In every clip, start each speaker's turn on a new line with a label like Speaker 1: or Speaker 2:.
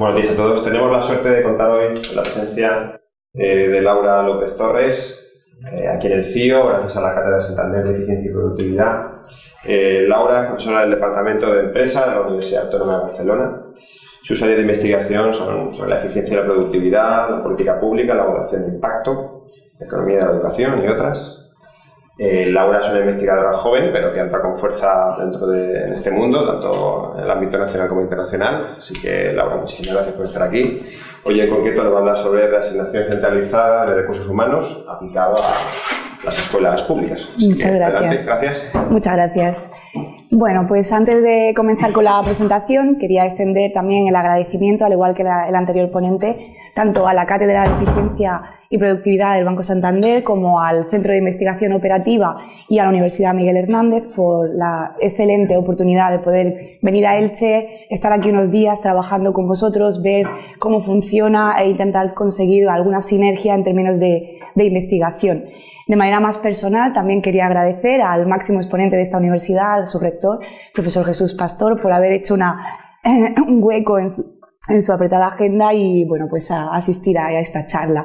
Speaker 1: Buenos días a todos. Tenemos la suerte de contar hoy la presencia eh, de Laura López Torres, eh, aquí en el CIO, gracias a la Cátedra de Santander de Eficiencia y Productividad. Eh, Laura es profesora del Departamento de Empresa de la Universidad Autónoma de Barcelona. Sus áreas de investigación son sobre la eficiencia y la productividad, la política pública, la evaluación de impacto, la economía de la educación y otras. Eh, Laura es una investigadora joven, pero que entra con fuerza dentro de en este mundo, tanto en el ámbito nacional como internacional. Así que, Laura, muchísimas gracias por estar aquí. Hoy en concreto nos va a hablar sobre la asignación centralizada de recursos humanos aplicado a las escuelas públicas.
Speaker 2: Muchas gracias.
Speaker 1: gracias.
Speaker 2: Muchas gracias. Bueno, pues antes de comenzar con la presentación, quería extender también el agradecimiento, al igual que el anterior ponente, tanto a la Cátedra de Eficiencia y Productividad del Banco Santander como al Centro de Investigación Operativa y a la Universidad Miguel Hernández por la excelente oportunidad de poder venir a Elche, estar aquí unos días trabajando con vosotros, ver cómo funciona e intentar conseguir alguna sinergia en términos de, de investigación. De manera más personal, también quería agradecer al máximo exponente de esta universidad, al su rector, profesor Jesús Pastor, por haber hecho una, un hueco en su, en su apretada agenda y bueno, pues a asistir a, esta charla.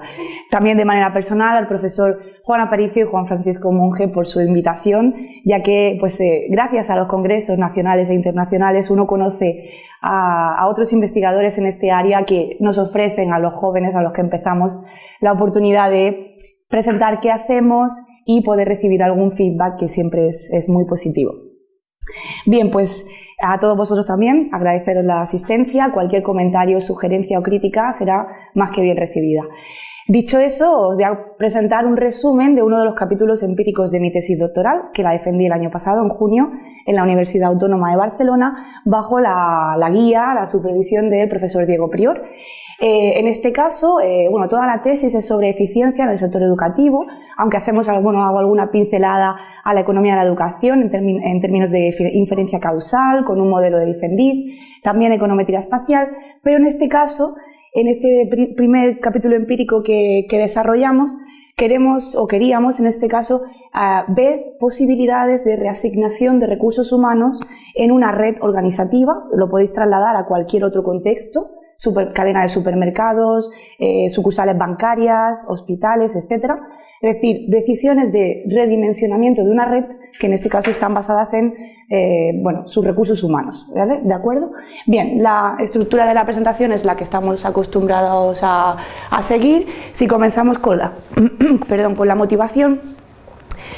Speaker 2: También de manera personal al profesor Juan Aparicio y Juan Francisco Monge por su invitación, ya que pues eh, gracias a los congresos nacionales e internacionales uno conoce a, otros investigadores en este área que nos ofrecen a los jóvenes a los que empezamos la oportunidad de presentar qué hacemos y poder recibir algún feedback que siempre es muy positivo. Bien, pues a todos vosotros también agradeceros la asistencia, cualquier comentario, sugerencia o crítica será más que bien recibida. Dicho eso, os voy a presentar un resumen de uno de los capítulos empíricos de mi tesis doctoral, que la defendí el año pasado, en junio, en la Universidad Autónoma de Barcelona, bajo la, guía, la supervisión del profesor Diego Prior. Eh, en este caso, eh, bueno, toda la tesis es sobre eficiencia en el sector educativo, aunque hacemos bueno, hago alguna pincelada a la economía de la educación en, términos de inferencia causal, con un modelo de Diffendiz, también econometría espacial, pero en este caso, en este primer capítulo empírico que, desarrollamos, queremos o queríamos en este caso ver posibilidades de reasignación de recursos humanos en una red organizativa, lo podéis trasladar a cualquier otro contexto, super, cadena de supermercados, eh, sucursales bancarias, hospitales, etc. Es decir, decisiones de redimensionamiento de una red que en este caso están basadas en eh, bueno, sus recursos humanos. ¿vale? ¿De acuerdo? Bien, la estructura de la presentación es la que estamos acostumbrados a, a seguir. Si comenzamos con la, perdón, con la motivación,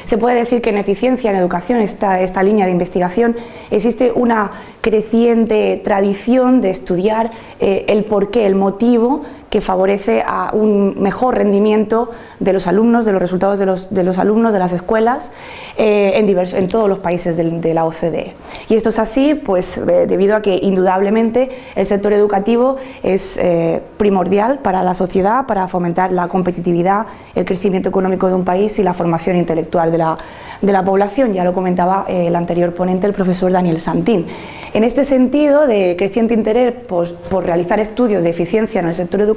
Speaker 2: se puede decir que en eficiencia, en educación, esta, esta línea de investigación, existe una creciente tradición de estudiar eh, el porqué, el motivo que favorece a un mejor rendimiento de los alumnos, de los resultados de los, de los alumnos de las escuelas eh, en, todos los países de, de, la OCDE. Y esto es así pues, eh, debido a que indudablemente el sector educativo es eh, primordial para la sociedad, para fomentar la competitividad, el crecimiento económico de un país y la formación intelectual de la, de la población, ya lo comentaba el anterior ponente, el profesor Daniel Santín. En este sentido de creciente interés por, por realizar estudios de eficiencia en el sector educativo,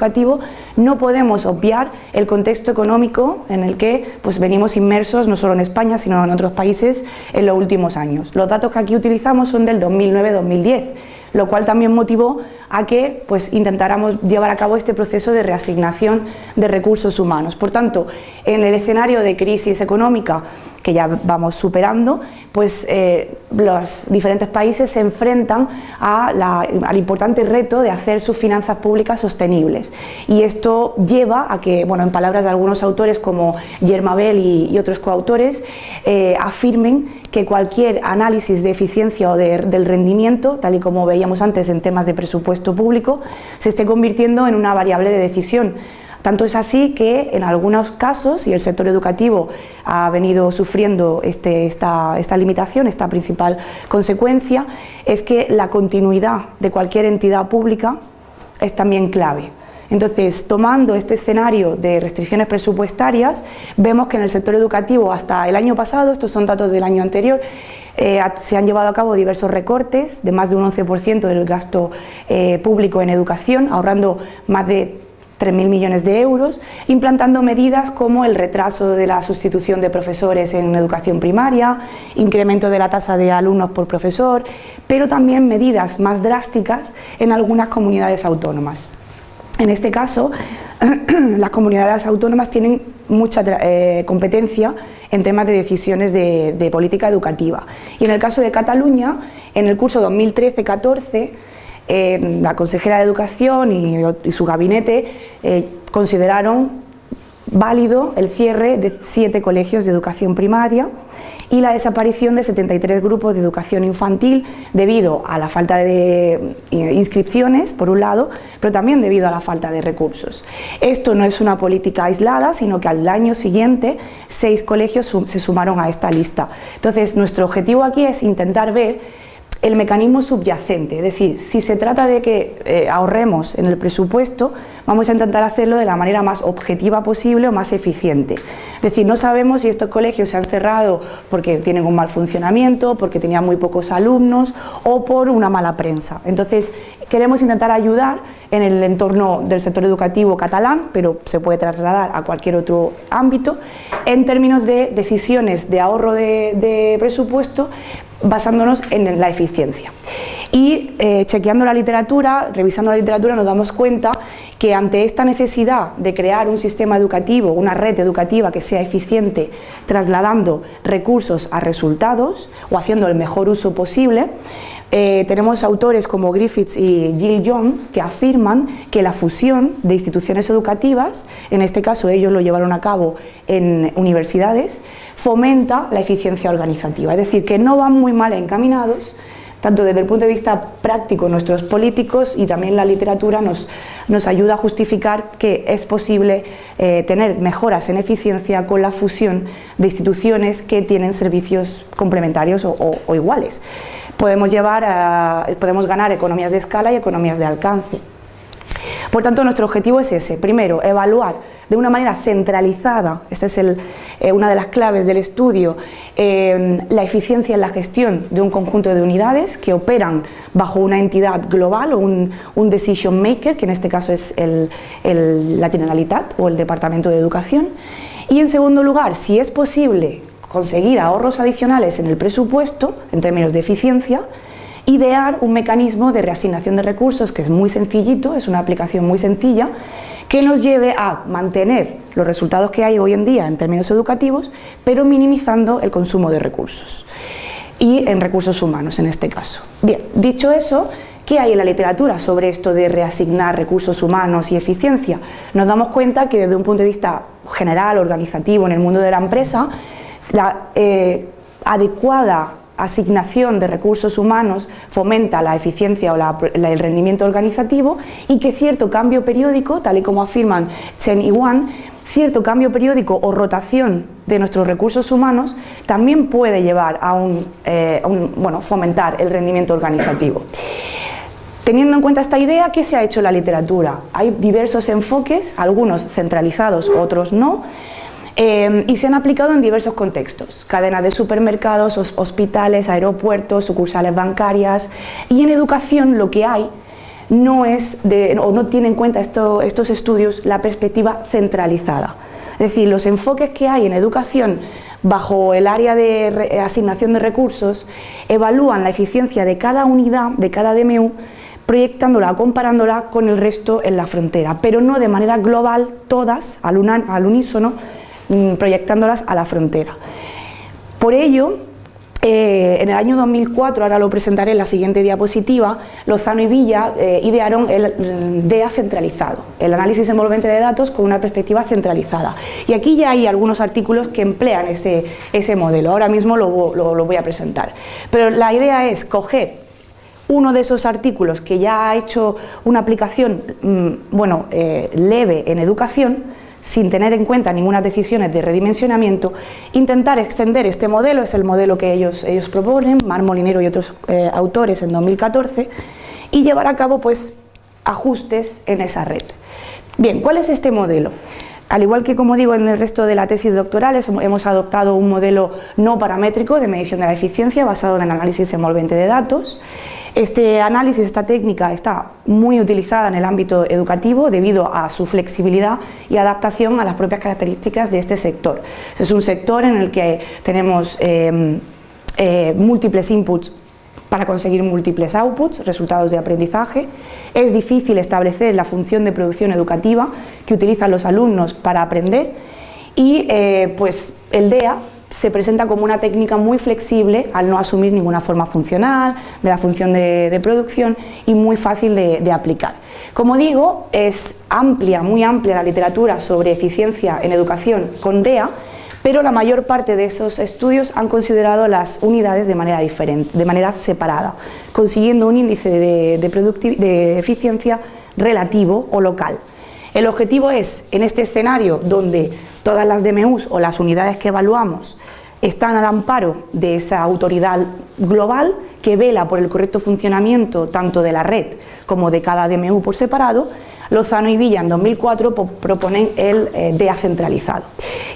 Speaker 2: no podemos obviar el contexto económico en el que pues, venimos inmersos, no solo en España, sino en otros países en los últimos años. Los datos que aquí utilizamos son del 2009-2010, lo cual también motivó a que pues, intentáramos llevar a cabo este proceso de reasignación de recursos humanos. Por tanto, en el escenario de crisis económica que ya vamos superando, pues eh, los diferentes países se enfrentan al importante reto de hacer sus finanzas públicas sostenibles. Y esto lleva a que, bueno, en palabras de algunos autores como Yermabel y, y otros coautores, eh, afirmen que cualquier análisis de eficiencia o de, del rendimiento, tal y como veíamos antes en temas de presupuesto público, se esté convirtiendo en una variable de decisión tanto es así que en algunos casos, y el sector educativo ha venido sufriendo este, esta, esta limitación, esta principal consecuencia, es que la continuidad de cualquier entidad pública es también clave. Entonces, tomando este escenario de restricciones presupuestarias, vemos que en el sector educativo hasta el año pasado, estos son datos del año anterior, eh, se han llevado a cabo diversos recortes de más de un 11% del gasto eh, público en educación, ahorrando más de 3.000 millones de euros, implantando medidas como el retraso de la sustitución de profesores en educación primaria, incremento de la tasa de alumnos por profesor, pero también medidas más drásticas en algunas comunidades autónomas. En este caso, las comunidades autónomas tienen mucha eh, competencia en temas de decisiones de, política educativa. Y en el caso de Cataluña, en el curso 2013-14, la consejera de Educación y, su gabinete eh, consideraron válido el cierre de siete colegios de educación primaria y la desaparición de 73 grupos de educación infantil debido a la falta de eh, inscripciones, por un lado, pero también debido a la falta de recursos. Esto no es una política aislada, sino que al año siguiente seis colegios se sumaron a esta lista. Entonces, nuestro objetivo aquí es intentar ver el mecanismo subyacente, es decir, si se trata de que eh, ahorremos en el presupuesto, vamos a intentar hacerlo de la manera más objetiva posible o más eficiente. Es decir, no sabemos si estos colegios se han cerrado porque tienen un mal funcionamiento, porque tenían muy pocos alumnos o por una mala prensa. Entonces, queremos intentar ayudar en el entorno del sector educativo catalán, pero se puede trasladar a cualquier otro ámbito, en términos de decisiones de ahorro de presupuesto basándonos en la eficiencia. Y eh, chequeando la literatura, revisando la literatura, nos damos cuenta que ante esta necesidad de crear un sistema educativo, una red educativa que sea eficiente, trasladando recursos a resultados o haciendo el mejor uso posible, eh, tenemos autores como Griffiths y Jill Jones que afirman que la fusión de instituciones educativas, en este caso ellos lo llevaron a cabo en universidades, fomenta la eficiencia organizativa, es decir, que no van muy mal encaminados, tanto desde el punto de vista práctico nuestros políticos y también la literatura nos, nos ayuda a justificar que es posible eh, tener mejoras en eficiencia con la fusión de instituciones que tienen servicios complementarios o, iguales. Podemos, llevar a, podemos ganar economías de escala y economías de alcance. Por tanto, nuestro objetivo es ese, primero, evaluar de una manera centralizada, esta es eh, una de las claves del estudio, eh, la eficiencia en la gestión de un conjunto de unidades que operan bajo una entidad global o un, decision maker, que en este caso es la Generalitat o el Departamento de Educación. Y en segundo lugar, si es posible conseguir ahorros adicionales en el presupuesto, en términos de eficiencia, idear un mecanismo de reasignación de recursos que es muy sencillito, es una aplicación muy sencilla, que nos lleve a mantener los resultados que hay hoy en día en términos educativos, pero minimizando el consumo de recursos y en recursos humanos en este caso. Bien, dicho eso, ¿qué hay en la literatura sobre esto de reasignar recursos humanos y eficiencia? Nos damos cuenta que desde un punto de vista general, organizativo, en el mundo de la empresa, la eh, adecuada asignación de recursos humanos fomenta la eficiencia o el rendimiento organizativo y que cierto cambio periódico, tal y como afirman Chen y Wang, cierto cambio periódico o rotación de nuestros recursos humanos también puede llevar a un, eh, bueno, fomentar el rendimiento organizativo. Teniendo en cuenta esta idea, ¿qué se ha hecho en la literatura? Hay diversos enfoques, algunos centralizados, otros no, Em, y se han aplicado en diversos contextos, cadenas de supermercados, hospitales, aeropuertos, sucursales bancarias. Y en educación lo que hay no es o no tiene en cuenta estos estudios la perspectiva centralizada. Es decir, los enfoques que hay en educación bajo el área de asignación de recursos evalúan la eficiencia de cada unidad, de cada DMU, proyectándola, comparándola con el resto en la frontera, pero no de manera global todas al unísono, Mm, proyectándolas a la frontera. Por ello, eh, en el año 2004, ahora lo presentaré en la siguiente diapositiva, Lozano y Villa eh, idearon el DEA centralizado, el análisis envolvente de datos con una perspectiva centralizada. Y aquí ya hay algunos artículos que emplean ese, ese modelo, ahora mismo lo, lo, voy a presentar. Pero la idea es coger uno de esos artículos que ya ha hecho una aplicación mm, bueno, eh, leve en educación, sin tener en cuenta ninguna decisiones de redimensionamiento, intentar extender este modelo, es el modelo que ellos, ellos proponen, Mar Molinero y otros eh, autores en 2014, y llevar a cabo pues, ajustes en esa red. Bien, ¿cuál es este modelo? Al igual que, como digo, en el resto de la tesis doctoral, hemos adoptado un modelo no paramétrico de medición de la eficiencia basado en el análisis envolvente de datos. Este análisis, esta técnica está muy utilizada en el ámbito educativo debido a su flexibilidad y adaptación a las propias características de este sector. Es un sector en el que tenemos eh, eh, múltiples inputs para conseguir múltiples outputs, resultados de aprendizaje. Es difícil establecer la función de producción educativa que utilizan los alumnos para aprender y eh, pues el DEA se presenta como una técnica muy flexible al no asumir ninguna forma funcional de la función de, producción y muy fácil de, aplicar. Como digo, es amplia, muy amplia la literatura sobre eficiencia en educación con DEA pero la mayor parte de esos estudios han considerado las unidades de manera diferente, de manera separada, consiguiendo un índice de, de eficiencia relativo o local. El objetivo es, en este escenario donde todas las DMUs o las unidades que evaluamos están al amparo de esa autoridad global que vela por el correcto funcionamiento tanto de la red como de cada DMU por separado, Lozano y Villa en 2004 proponen el eh, centralizado.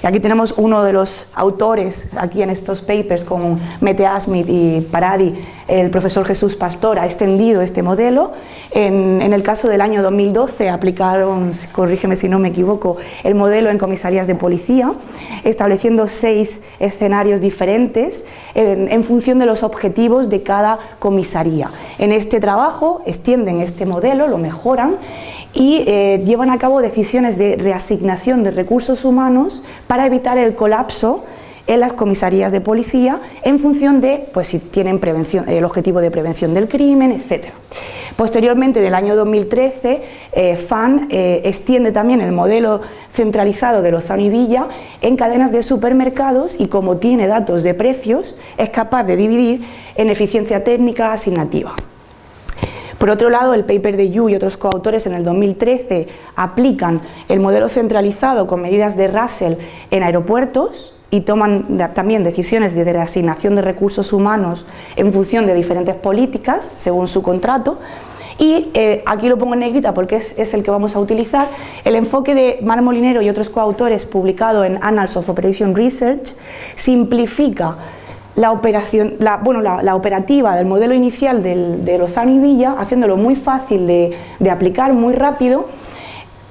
Speaker 2: Y aquí tenemos uno de los autores, aquí en estos papers con Mete Asmith y Paradi, el profesor Jesús Pastor, ha extendido este modelo. En, el caso del año 2012 aplicaron, corrígeme si no me equivoco, el modelo en comisarías de policía, estableciendo seis escenarios diferentes en, en función de los objetivos de cada comisaría. En este trabajo extienden este modelo, lo mejoran y eh, llevan a cabo decisiones de reasignación de recursos humanos para evitar el colapso en las comisarías de policía en función de pues, si tienen prevención, el objetivo de prevención del crimen, etc. Posteriormente, en el año 2013, eh, FAN eh, extiende también el modelo centralizado de Lozano y Villa en cadenas de supermercados y como tiene datos de precios, es capaz de dividir en eficiencia técnica asignativa. Por otro lado, el paper de Yu y otros coautores en el 2013 aplican el modelo centralizado con medidas de Russell en aeropuertos y toman también decisiones de reasignación de recursos humanos en función de diferentes políticas según su contrato. Y eh, aquí lo pongo en negrita porque es, es, el que vamos a utilizar, el enfoque de Mar Molinero y otros coautores publicado en Annals of Operation Research simplifica la, operación, la, bueno, la, operativa del modelo inicial de Lozano y Villa, haciéndolo muy fácil de, de aplicar, muy rápido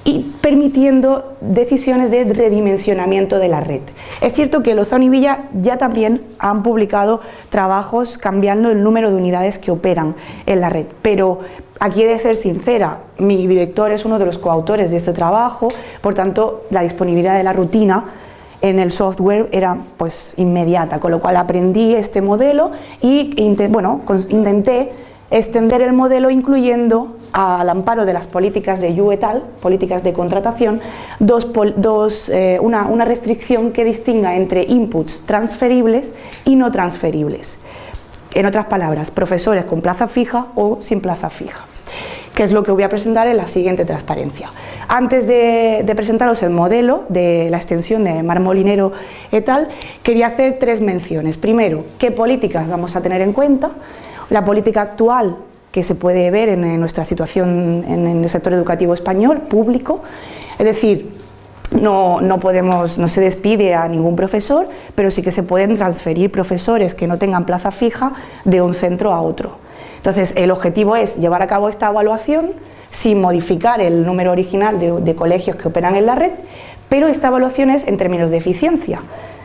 Speaker 2: y permitiendo decisiones de redimensionamiento de la red. Es cierto que Lozano y Villa ya también han publicado trabajos cambiando el número de unidades que operan en la red, pero aquí he de ser sincera, mi director es uno de los coautores de este trabajo, por tanto la disponibilidad de la rutina en el software era pues inmediata, con lo cual aprendí este modelo y bueno, intenté extender el modelo incluyendo al amparo de las políticas de Yu et al, políticas de contratación, dos, eh, una, una restricción que distinga entre inputs transferibles y no transferibles. En otras palabras, profesores con plaza fija o sin plaza fija que es lo que voy a presentar en la siguiente transparencia. Antes de, presentaros el modelo de la extensión de Marmolinero et al, quería hacer tres menciones. Primero, qué políticas vamos a tener en cuenta, la política actual que se puede ver en, nuestra situación en, el sector educativo español, público, es decir, no, no, podemos, no se despide a ningún profesor, pero sí que se pueden transferir profesores que no tengan plaza fija de un centro a otro. Entonces, el objetivo es llevar a cabo esta evaluación sin modificar el número original de, colegios que operan en la red, pero esta evaluación es en términos de eficiencia.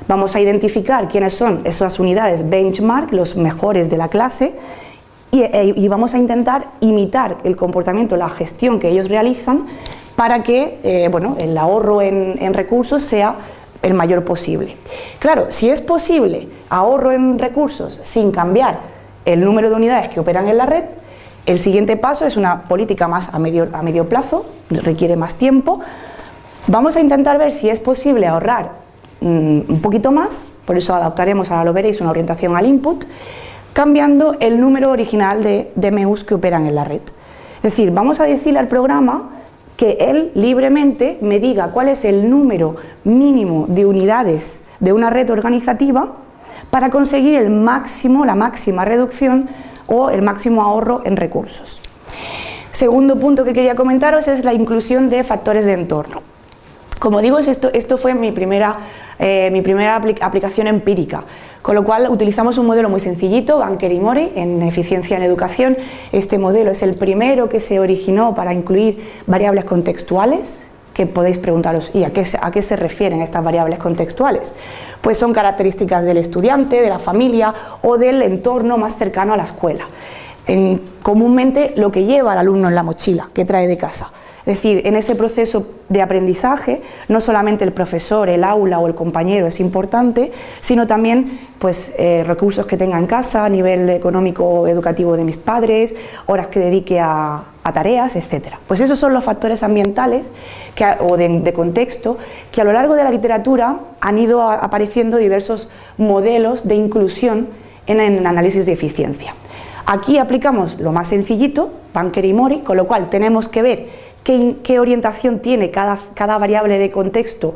Speaker 2: Vamos a identificar quiénes son esas unidades benchmark, los mejores de la clase, y, e, vamos a intentar imitar el comportamiento, la gestión que ellos realizan para que eh, bueno, el ahorro en, en recursos sea el mayor posible. Claro, si es posible ahorro en recursos sin cambiar el número de unidades que operan en la red, el siguiente paso es una política más a medio, a medio plazo, requiere más tiempo. Vamos a intentar ver si es posible ahorrar mm, un poquito más, por eso adaptaremos, ahora lo veréis, una orientación al input, cambiando el número original de DMUs que operan en la red. Es decir, vamos a decirle al programa que él libremente me diga cuál es el número mínimo de unidades de una red organizativa para conseguir el máximo, la máxima reducción o el máximo ahorro en recursos. Segundo punto que quería comentaros es la inclusión de factores de entorno. Como digo, esto, fue mi primera, eh, aplicación empírica, con lo cual utilizamos un modelo muy sencillito, Banker y Mori, en eficiencia en educación. Este modelo es el primero que se originó para incluir variables contextuales, que podéis preguntaros, ¿y a qué, a qué se refieren estas variables contextuales? Pues son características del estudiante, de la familia o del entorno más cercano a la escuela. En, comúnmente lo que lleva el alumno en la mochila, que trae de casa. Es decir, en ese proceso de aprendizaje, no solamente el profesor, el aula o el compañero es importante, sino también pues, eh, recursos que tenga en casa, a nivel económico educativo de mis padres, horas que dedique a, tareas, etc. Pues esos son los factores ambientales o de, contexto que a lo largo de la literatura han ido apareciendo diversos modelos de inclusión en el análisis de eficiencia. Aquí aplicamos lo más sencillito, Banker y Mori, con lo cual tenemos que ver qué, orientación tiene cada, cada variable de contexto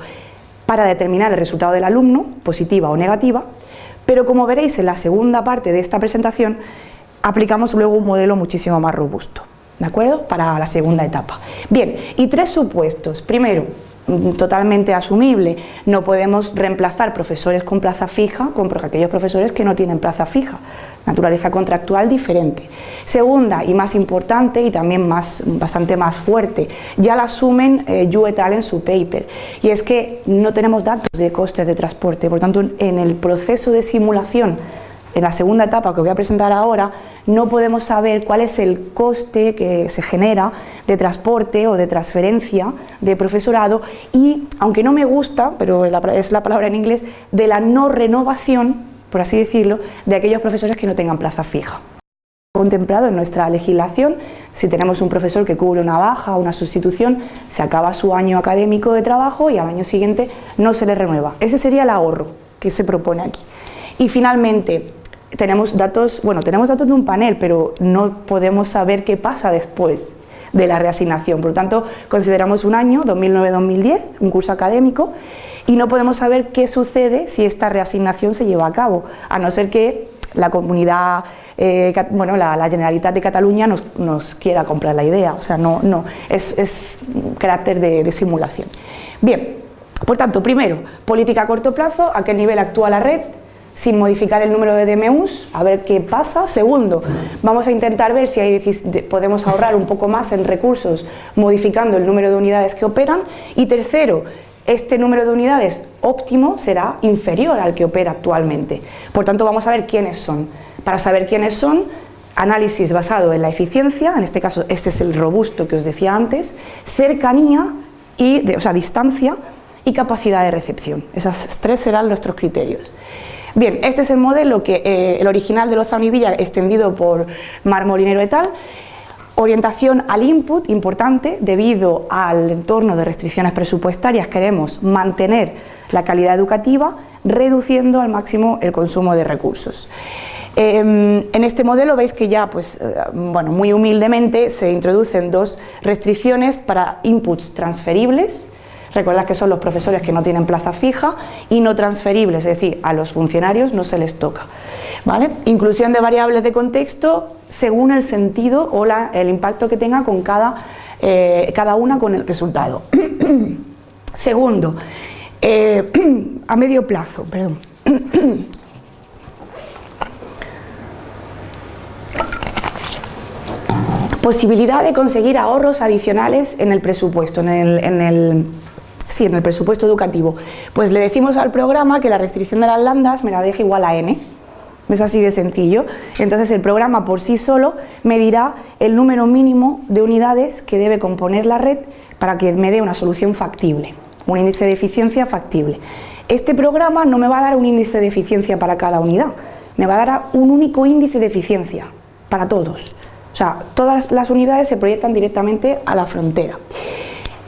Speaker 2: para determinar el resultado del alumno, positiva o negativa, pero como veréis en la segunda parte de esta presentación, aplicamos luego un modelo muchísimo más robusto, ¿de acuerdo? Para la segunda etapa. Bien, y tres supuestos. Primero, Mm, totalmente asumible. No podemos reemplazar profesores con plaza fija con aquellos profesores que no tienen plaza fija. Naturaleza contractual diferente. Segunda y más importante y también más, bastante más fuerte, ya la asumen eh, Yu et al en su paper, y es que no tenemos datos de costes de transporte, por tanto en el proceso de simulación en la segunda etapa que voy a presentar ahora, no podemos saber cuál es el coste que se genera de transporte o de transferencia de profesorado y, aunque no me gusta, pero es la palabra en inglés, de la no renovación, por así decirlo, de aquellos profesores que no tengan plaza fija contemplado en nuestra legislación, si tenemos un profesor que cubre una baja o una sustitución, se acaba su año académico de trabajo y al año siguiente no se le renueva. Ese sería el ahorro que se propone aquí. Y finalmente, tenemos datos, bueno, tenemos datos de un panel, pero no podemos saber qué pasa después de la reasignación. Por lo tanto, consideramos un año, 2009-2010, un curso académico, y no podemos saber qué sucede si esta reasignación se lleva a cabo, a no ser que la comunidad, eh, bueno, la, Generalitat de Cataluña nos, quiera comprar la idea, o sea, no, no, es, carácter de, de simulación. Bien, por tanto, primero, política a corto plazo, a qué nivel actúa la red, sin modificar el número de DMUs, a ver qué pasa. Segundo, vamos a intentar ver si podemos ahorrar un poco más en recursos modificando el número de unidades que operan. Y tercero, este número de unidades óptimo será inferior al que opera actualmente. Por tanto, vamos a ver quiénes son. Para saber quiénes son, análisis basado en la eficiencia, en este caso este es el robusto que os decía antes, cercanía, y, o sea, distancia y capacidad de recepción. Esas tres serán nuestros criterios. Bien, este es el modelo, que eh, el original de Lozano y Villa, extendido por Mar Molinero et al. Orientación al input, importante, debido al entorno de restricciones presupuestarias queremos mantener la calidad educativa, reduciendo al máximo el consumo de recursos. Em, en este modelo veis que ya, pues, eh, bueno, muy humildemente se introducen dos restricciones para inputs transferibles, Recordad que son los profesores que no tienen plaza fija y no transferibles, es decir, a los funcionarios no se les toca. ¿vale? Inclusión de variables de contexto según el sentido o el impacto que tenga con cada, eh, cada una con el resultado. Segundo, eh, a medio plazo, perdón. posibilidad de conseguir ahorros adicionales en el presupuesto, en el Sí, en el presupuesto educativo. Pues le decimos al programa que la restricción de las landas me la deje igual a n. Es así de sencillo. Entonces el programa por sí solo me dirá el número mínimo de unidades que debe componer la red para que me dé una solución factible, un índice de eficiencia factible. Este programa no me va a dar un índice de eficiencia para cada unidad, me va a dar un único índice de eficiencia para todos. O sea, todas las unidades se proyectan directamente a la frontera.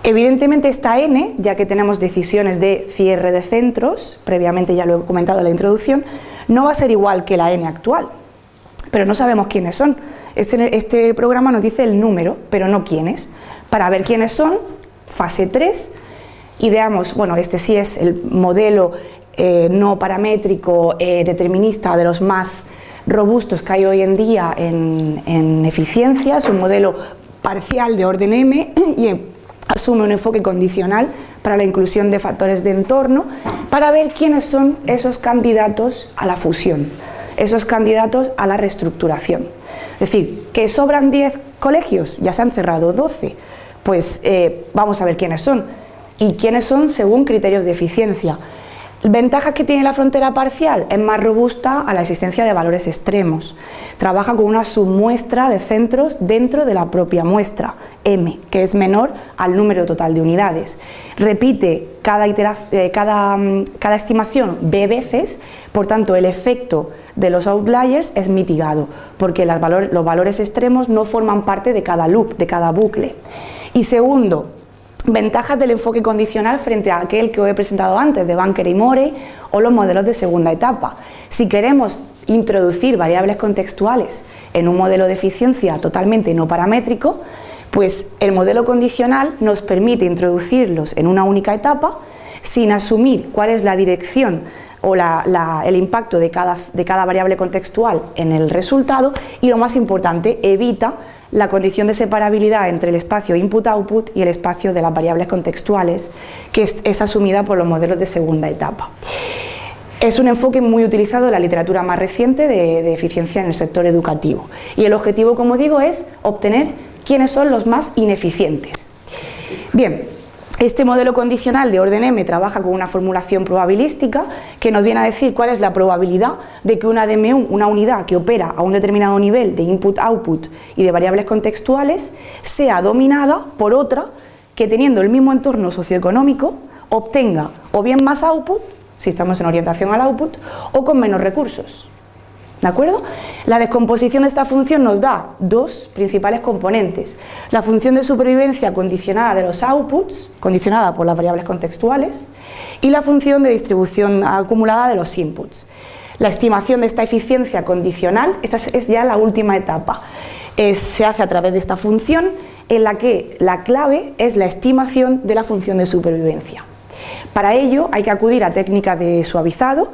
Speaker 2: Evidentemente esta n, ya que tenemos decisiones de cierre de centros, previamente ya lo he comentado en la introducción, no va a ser igual que la n actual, pero no sabemos quiénes son. Este, este programa nos dice el número, pero no quiénes. Para ver quiénes son, fase 3, ideamos, bueno, este sí es el modelo eh, no paramétrico eh, determinista de los más robustos que hay hoy en día en, en eficiencia, es un modelo parcial de orden m y asume un enfoque condicional para la inclusión de factores de entorno, para ver quiénes son esos candidatos a la fusión, esos candidatos a la reestructuración. Es decir, que sobran 10 colegios, ya se han cerrado 12, pues eh, vamos a ver quiénes son. Y quiénes son según criterios de eficiencia. ¿Ventajas que tiene la frontera parcial? Es más robusta a la existencia de valores extremos. Trabaja con una submuestra de centros dentro de la propia muestra, M, que es menor al número total de unidades. Repite cada, eh, mm, cada estimación B veces, por tanto el efecto de los outliers es mitigado, porque los valores extremos no forman parte de cada loop, de cada bucle. Y segundo, Ventajas del enfoque condicional frente a aquel que os he presentado antes, de Banker y Morey, o los modelos de segunda etapa. Si queremos introducir variables contextuales en un modelo de eficiencia totalmente no paramétrico, pues el modelo condicional nos permite introducirlos en una única etapa sin asumir cuál es la dirección o el impacto de cada variable contextual en el resultado y lo más importante, evita la condición de separabilidad entre el espacio input-output y el espacio de las variables contextuales, que es, asumida por los modelos de segunda etapa. Es un enfoque muy utilizado en la literatura más reciente de, de, eficiencia en el sector educativo. Y el objetivo, como digo, es obtener quiénes son los más ineficientes. Bien, este modelo condicional de orden M trabaja con una formulación probabilística que nos viene a decir cuál es la probabilidad de que una DM1, una unidad que opera a un determinado nivel de input-output y de variables contextuales, sea dominada por otra que teniendo el mismo entorno socioeconómico obtenga o bien más output, si estamos en orientación al output, o con menos recursos. ¿De acuerdo? La descomposición de esta función nos da dos principales componentes. La función de supervivencia condicionada de los outputs, condicionada por las variables contextuales, y la función de distribución acumulada de los inputs. La estimación de esta eficiencia condicional, esta es ya la última etapa, se hace a través de esta función en la que la clave es la estimación de la función de supervivencia. Para ello hay que acudir a técnicas de suavizado,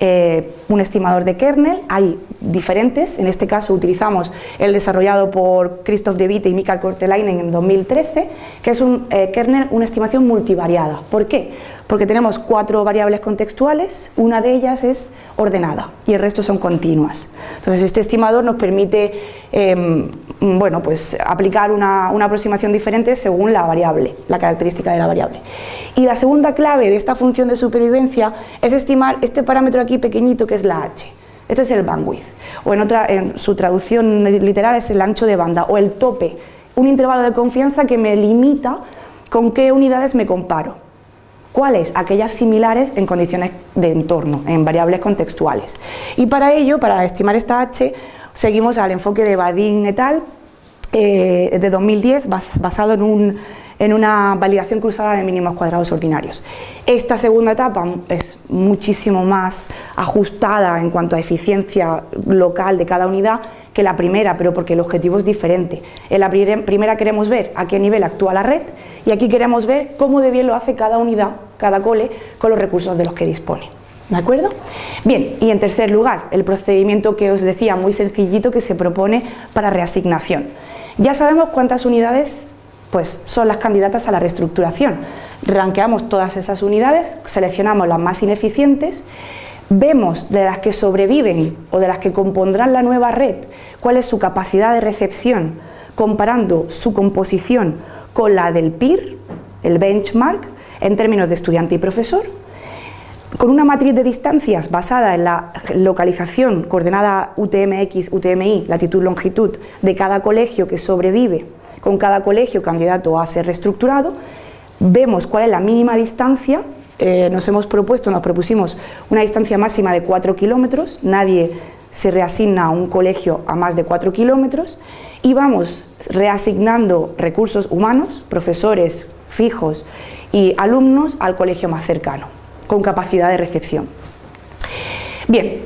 Speaker 2: eh, un estimador de kernel, hay diferentes, en este caso utilizamos el desarrollado por Christoph De Witte y Mikael Kortelainen en 2013, que es un eh, kernel, una estimación multivariada. ¿Por qué? Porque tenemos cuatro variables contextuales, una de ellas es ordenada y el resto son continuas. Entonces este estimador nos permite em, bueno, pues aplicar una, una, aproximación diferente según la variable, la característica de la variable. Y la segunda clave de esta función de supervivencia es estimar este parámetro aquí pequeñito que es la h. Este es el bandwidth, o en, otra, en su traducción literal es el ancho de banda, o el tope, un intervalo de confianza que me limita con qué unidades me comparo. ¿Cuáles? Aquellas similares en condiciones de entorno, en variables contextuales. Y para ello, para estimar esta H, seguimos al enfoque de Badin et al. Eh, de 2010, basado en, un, en una validación cruzada de mínimos cuadrados ordinarios. Esta segunda etapa es muchísimo más ajustada en cuanto a eficiencia local de cada unidad que la primera, pero porque el objetivo es diferente. En la primera queremos ver a qué nivel actúa la red y aquí queremos ver cómo de bien lo hace cada unidad, cada cole, con los recursos de los que dispone. ¿De acuerdo? Bien, y en tercer lugar, el procedimiento que os decía, muy sencillito, que se propone para reasignación. Ya sabemos cuántas unidades pues, son las candidatas a la reestructuración. Ranqueamos todas esas unidades, seleccionamos las más ineficientes, vemos de las que sobreviven o de las que compondrán la nueva red cuál es su capacidad de recepción, comparando su composición con la del PIR, el benchmark, en términos de estudiante y profesor, con una matriz de distancias basada en la localización coordenada UTMX, UTMI, latitud-longitud de cada colegio que sobrevive, con cada colegio candidato a ser reestructurado, vemos cuál es la mínima distancia, eh, nos hemos propuesto, nos propusimos una distancia máxima de 4 kilómetros, nadie se reasigna a un colegio a más de 4 kilómetros. Y vamos reasignando recursos humanos, profesores fijos y alumnos al colegio más cercano con capacidad de recepción. Bien,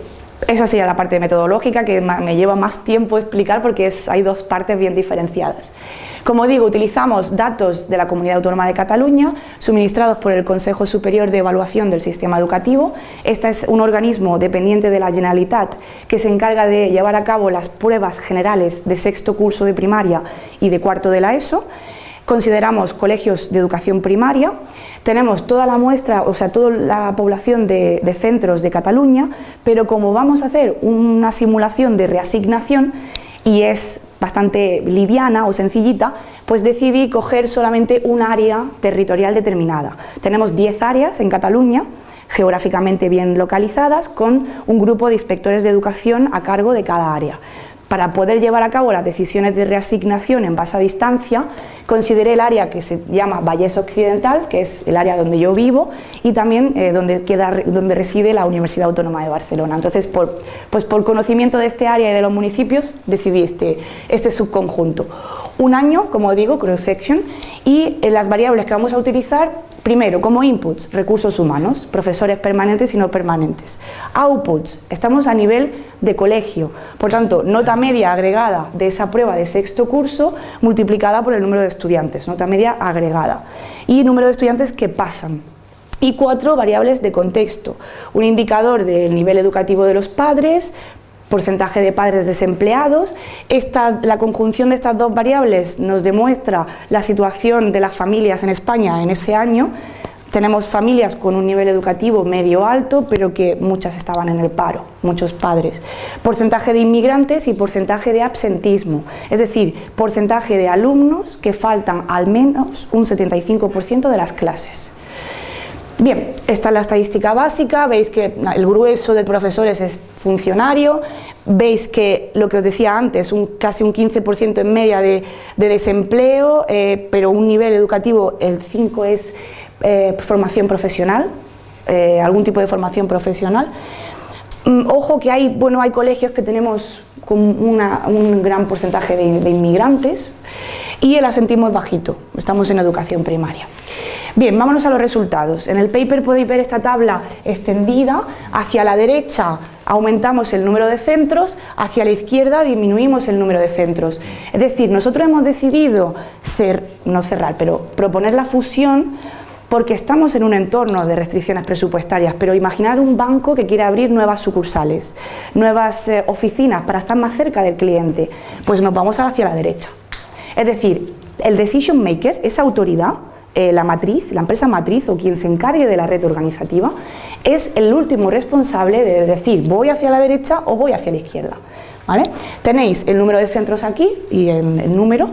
Speaker 2: esa sería la parte metodológica que me lleva más tiempo explicar porque hay dos partes bien diferenciadas. Como digo, utilizamos datos de la Comunidad Autónoma de Cataluña, suministrados por el Consejo Superior de Evaluación del Sistema Educativo. Este es un organismo dependiente de la Generalitat que se encarga de llevar a cabo las pruebas generales de sexto curso de primaria y de cuarto de la ESO consideramos colegios de educación primaria, tenemos toda la muestra, o sea, toda la población de, centros de Cataluña, pero como vamos a hacer una simulación de reasignación y es bastante liviana o sencillita, pues decidí coger solamente un área territorial determinada. Tenemos 10 áreas en Cataluña, geográficamente bien localizadas, con un grupo de inspectores de educación a cargo de cada área. Para poder llevar a cabo las decisiones de reasignación en base a distancia, consideré el área que se llama Valles Occidental, que es el área donde yo vivo, y también eh, donde, queda, donde reside la Universidad Autónoma de Barcelona. Entonces, por, pues por conocimiento de este área y de los municipios, decidí este, este subconjunto. Un año, como digo, cross-section, y eh, las variables que vamos a utilizar Primero, como inputs, recursos humanos, profesores permanentes y no permanentes. Outputs, estamos a nivel de colegio, por tanto, nota media agregada de esa prueba de sexto curso multiplicada por el número de estudiantes, nota media agregada. Y número de estudiantes que pasan, y cuatro variables de contexto, un indicador del nivel educativo de los padres, porcentaje de padres desempleados. Esta, la conjunción de estas dos variables nos demuestra la situación de las familias en España en ese año. Tenemos familias con un nivel educativo medio alto, pero que muchas estaban en el paro, muchos padres. Porcentaje de inmigrantes y porcentaje de absentismo, es decir, porcentaje de alumnos que faltan al menos un 75% de las clases. Bien, esta es la estadística básica, veis que el grueso de profesores es funcionario, veis que lo que os decía antes, casi un 15% en media de, desempleo, eh, pero un nivel educativo, el 5 es eh, formación profesional, eh, algún tipo de formación profesional. Mm, ojo que hay, bueno, hay colegios que tenemos con un gran porcentaje de inmigrantes y el asentismo bajito, estamos en educación primaria. Bien, vámonos a los resultados. En el paper podéis ver esta tabla extendida. Hacia la derecha aumentamos el número de centros, hacia la izquierda disminuimos el número de centros. Es decir, nosotros hemos decidido, no cerrar, pero proponer la fusión porque estamos en un entorno de restricciones presupuestarias, pero imaginar un banco que quiere abrir nuevas sucursales, nuevas eh, oficinas para estar más cerca del cliente, pues nos vamos hacia la derecha. Es decir, el decision maker, esa autoridad, eh, la matriz, la empresa matriz o quien se encargue de la red organizativa, es el último responsable de decir voy hacia la derecha o voy hacia la izquierda. Tenéis el número de centros aquí y el número,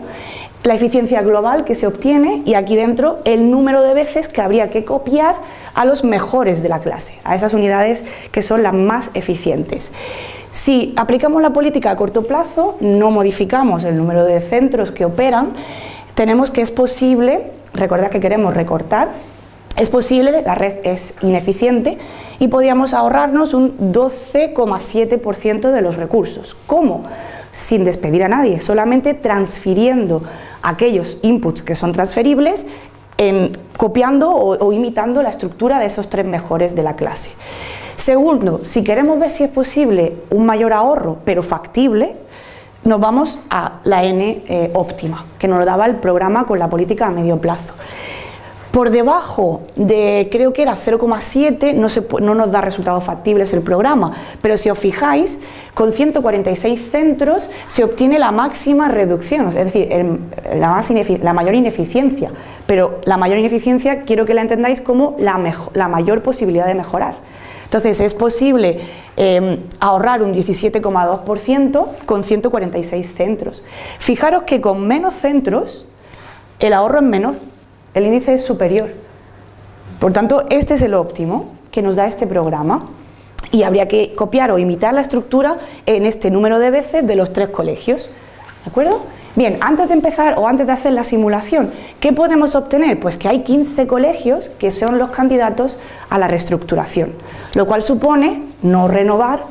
Speaker 2: la eficiencia global que se obtiene y aquí dentro el número de veces que habría que copiar a los mejores de la clase, a esas unidades que son las más eficientes. Si aplicamos la política a corto plazo, no modificamos el número de centros que operan, tenemos que es posible Recordad que queremos recortar, es posible, la red es ineficiente y podríamos ahorrarnos un 12,7% de los recursos. ¿Cómo? Sin despedir a nadie, solamente transfiriendo aquellos inputs que son transferibles en, copiando o imitando la estructura de esos tres mejores de la clase. Segundo, si queremos ver si es posible un mayor ahorro, pero factible, nos vamos a la N eh, óptima, que nos daba el programa con la política a medio plazo. Por debajo de, creo que era 0,7, no, no nos da resultados factibles el programa, pero si os fijáis, con 146 centros se obtiene la máxima reducción, es decir, la, la, mayor ineficiencia, pero la mayor ineficiencia quiero que la entendáis como la, la mayor posibilidad de mejorar. Entonces es posible em, ahorrar un 17,2% con 146 centros. Fijaros que con menos centros el ahorro es menor, el índice es superior. Por tanto, este es el óptimo que nos da este programa y habría que copiar o imitar la estructura en este número de veces de los tres colegios. ¿De acuerdo? Bien, antes de empezar o antes de hacer la simulación, ¿qué podemos obtener? Pues que hay 15 colegios que son los candidatos a la reestructuración, lo cual supone no renovar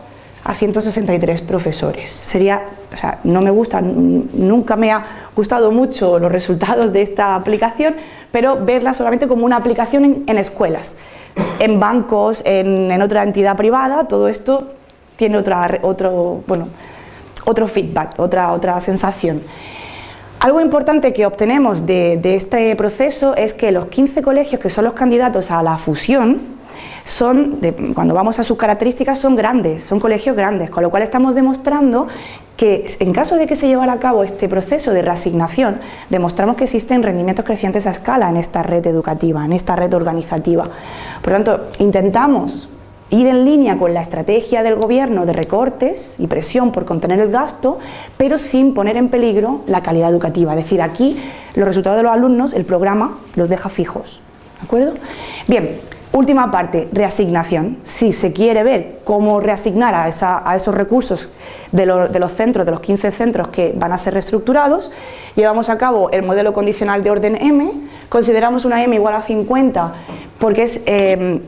Speaker 2: a 163 profesores. Sería, o sea, no me gusta, nunca me ha gustado mucho los resultados de esta aplicación, pero verla solamente como una aplicación en, escuelas, en bancos, en, otra entidad privada, todo esto tiene otra, otro, bueno, otro feedback, otra, otra sensación. Algo importante que obtenemos de, este proceso es que los 15 colegios que son los candidatos a la fusión son, cuando vamos a sus características, son grandes, son colegios grandes, con lo cual estamos demostrando que en caso de que se llevara a cabo este proceso de reasignación, demostramos que existen rendimientos crecientes a escala en esta red educativa, en esta red organizativa. Por lo tanto, intentamos ir en línea con la estrategia del gobierno de recortes y presión por contener el gasto, pero sin poner en peligro la calidad educativa. Es decir, aquí los resultados de los alumnos, el programa los deja fijos. ¿De acuerdo? Bien, Última parte, reasignación. Si se quiere ver cómo reasignar a, esos recursos de, los centros, de los 15 centros que van a ser reestructurados, llevamos a cabo el modelo condicional de orden M, consideramos una M igual a 50 porque es... Eh,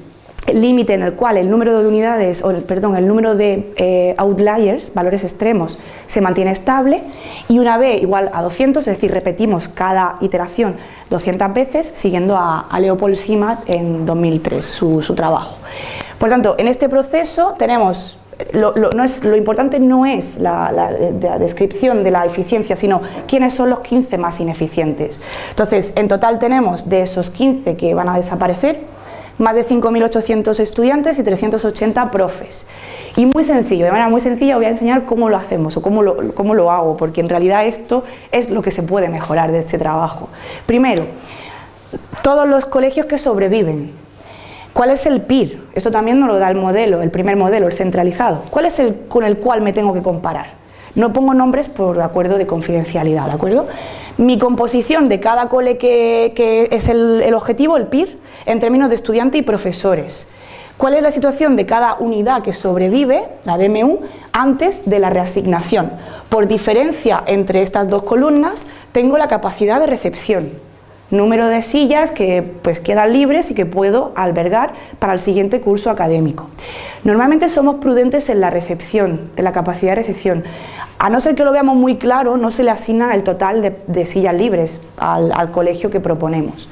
Speaker 2: límite en el cual el número de unidades, o perdón, el número de eh, outliers, valores extremos, se mantiene estable y una B igual a 200, es decir, repetimos cada iteración 200 veces, siguiendo a, Leopold Simat en 2003, su, trabajo. Por tanto, en este proceso tenemos lo, no es, lo, importante no es la, la, descripción de la eficiencia, sino quiénes son los 15 más ineficientes. Entonces, en total tenemos de esos 15 que van a desaparecer, más de 5.800 estudiantes y 380 profes. Y muy sencillo, de manera muy sencilla voy a enseñar cómo lo hacemos o cómo lo, cómo lo hago, porque en realidad esto es lo que se puede mejorar de este trabajo. Primero, todos los colegios que sobreviven. ¿Cuál es el PIR? Esto también nos lo da el modelo, el primer modelo, el centralizado. ¿Cuál es el con el cual me tengo que comparar? No pongo nombres por acuerdo de confidencialidad, ¿de acuerdo? Mi composición de cada cole que, es el, objetivo, el PIR, en términos de estudiante y profesores. ¿Cuál es la situación de cada unidad que sobrevive, la DMU, antes de la reasignación? Por diferencia entre estas dos columnas, tengo la capacidad de recepción, número de sillas que pues, quedan libres y que puedo albergar para el siguiente curso académico. Normalmente somos prudentes en la recepción, en la capacidad de recepción. A no ser que lo veamos muy claro, no se le asigna el total de, sillas libres al, colegio que proponemos.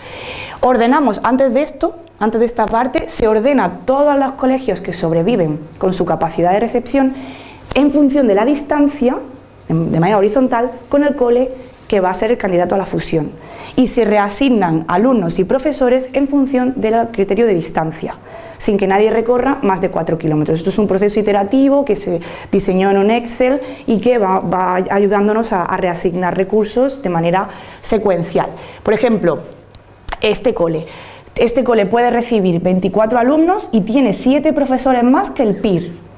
Speaker 2: Ordenamos, antes de esto, antes de esta parte, se ordena todos los colegios que sobreviven con su capacidad de recepción en función de la distancia, de manera horizontal, con el cole que va a ser el candidato a la fusión. Y se reasignan alumnos y profesores en función del criterio de distancia, sin que nadie recorra más de 4 kilómetros. Esto es un proceso iterativo que se diseñó en un Excel y que va, ayudándonos a, reasignar recursos de manera secuencial. Por ejemplo, este cole. Este cole puede recibir 24 alumnos y tiene 7 profesores más que el PIR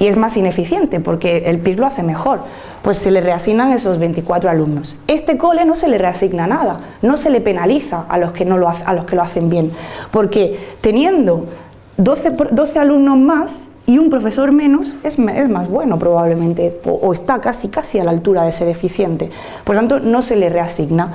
Speaker 2: y es más ineficiente porque el PIR lo hace mejor, pues se le reasignan esos 24 alumnos. Este cole no se le reasigna nada, no se le penaliza a los que, no lo, a los que lo hacen bien, porque teniendo 12, 12 alumnos más y un profesor menos es, es más bueno probablemente, o, está casi, casi a la altura de ser eficiente, por lo tanto no se le reasigna.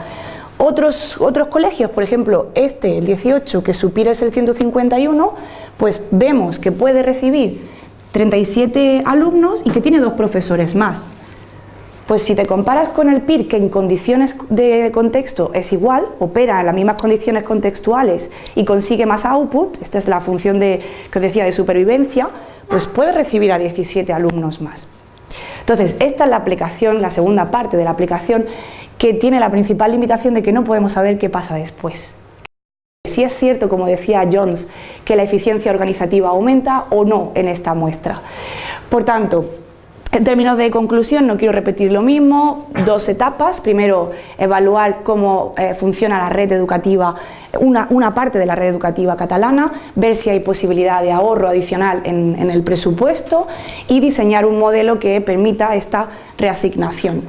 Speaker 2: Otros, otros colegios, por ejemplo, este, el 18, que su PIR es el 151, pues vemos que puede recibir 37 alumnos y que tiene dos profesores más. Pues si te comparas con el PIR, que en condiciones de contexto es igual, opera en las mismas condiciones contextuales y consigue más output, esta es la función de, que os decía de supervivencia, pues puede recibir a 17 alumnos más. Entonces, esta es la aplicación, la segunda parte de la aplicación, que tiene la principal limitación de que no podemos saber qué pasa después. Si es cierto, como decía Jones, que la eficiencia organizativa aumenta o no en esta muestra. Por tanto, en términos de conclusión, no quiero repetir lo mismo, dos etapas. Primero, evaluar cómo eh, funciona la red educativa, una, parte de la red educativa catalana, ver si hay posibilidad de ahorro adicional en el presupuesto y diseñar un modelo que permita esta reasignación.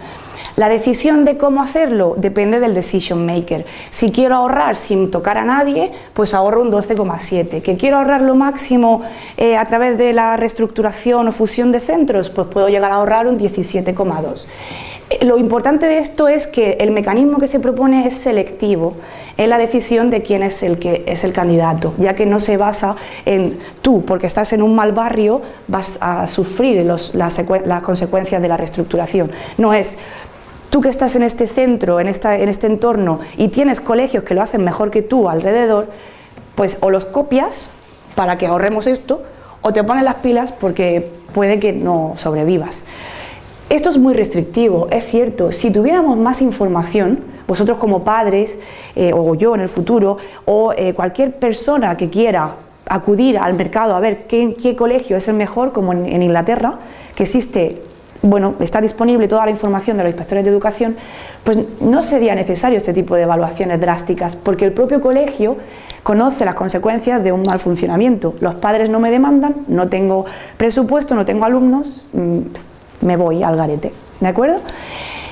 Speaker 2: La decisión de cómo hacerlo depende del decision maker. Si quiero ahorrar sin tocar a nadie, pues ahorro un 12,7. ¿Que quiero ahorrar lo máximo eh, a través de la reestructuración o fusión de centros? Pues puedo llegar a ahorrar un 17,2. Eh, lo importante de esto es que el mecanismo que se propone es selectivo en la decisión de quién es el que es el candidato, ya que no se basa en tú, porque estás en un mal barrio, vas a sufrir las, las consecuencias de la reestructuración. No es tú que estás en este centro, en, en este entorno y tienes colegios que lo hacen mejor que tú alrededor, pues o los copias para que ahorremos esto o te pones las pilas porque puede que no sobrevivas. Esto es muy restrictivo, es cierto, si tuviéramos más información, vosotros como padres, eh, o yo en el futuro, o eh, cualquier persona que quiera acudir al mercado a ver qué, qué colegio es el mejor, como en Inglaterra, que existe bueno, está disponible toda la información de los inspectores de educación, pues no sería necesario este tipo de evaluaciones drásticas, porque el propio colegio conoce las consecuencias de un mal funcionamiento. Los padres no me demandan, no tengo presupuesto, no tengo alumnos, mm, me voy al garete, ¿de acuerdo?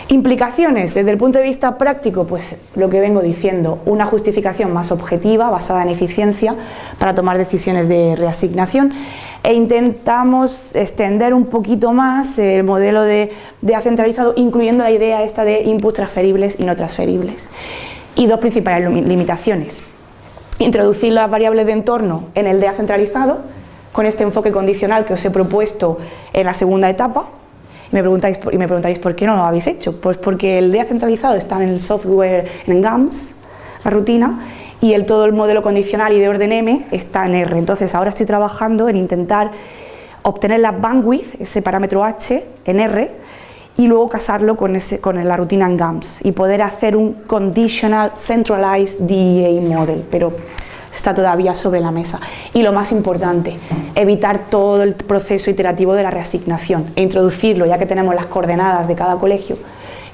Speaker 2: Implicaciones desde el punto de vista práctico, pues lo que vengo diciendo, una justificación más objetiva, basada en eficiencia, para tomar decisiones de reasignación e intentamos extender un poquito más el modelo de, de centralizado, incluyendo la idea esta de inputs transferibles y no transferibles. Y dos principales limitaciones. Introducir las variables de entorno en el DEA centralizado, con este enfoque condicional que os he propuesto en la segunda etapa, me, preguntáis, y me preguntaréis por qué no lo habéis hecho. Pues porque el DEA centralizado está en el software, en GAMS, la rutina, y el, todo el modelo condicional y de orden M está en R. Entonces ahora estoy trabajando en intentar obtener la bandwidth, ese parámetro H, en R, y luego casarlo con, con la rutina en GAMS y poder hacer un Conditional Centralized DEA Model. Pero está todavía sobre la mesa. Y lo más importante, evitar todo el proceso iterativo de la reasignación e introducirlo, ya que tenemos las coordenadas de cada colegio,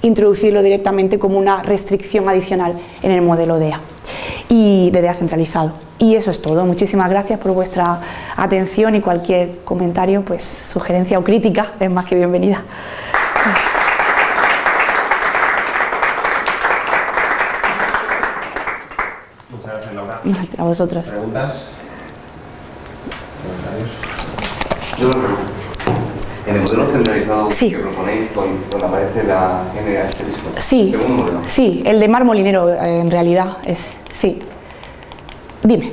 Speaker 2: introducirlo directamente como una restricción adicional en el modelo DEA y de DEA centralizado. Y eso es todo. Muchísimas gracias por vuestra atención y cualquier comentario, pues sugerencia o crítica es más que bienvenida. A vosotros.
Speaker 1: ¿Preguntas?
Speaker 3: Yo en el modelo centralizado
Speaker 2: sí.
Speaker 3: que proponéis, donde aparece la N asterisco.
Speaker 2: Sí,
Speaker 3: modelo.
Speaker 2: sí, el de mar molinero en realidad es, sí. Dime.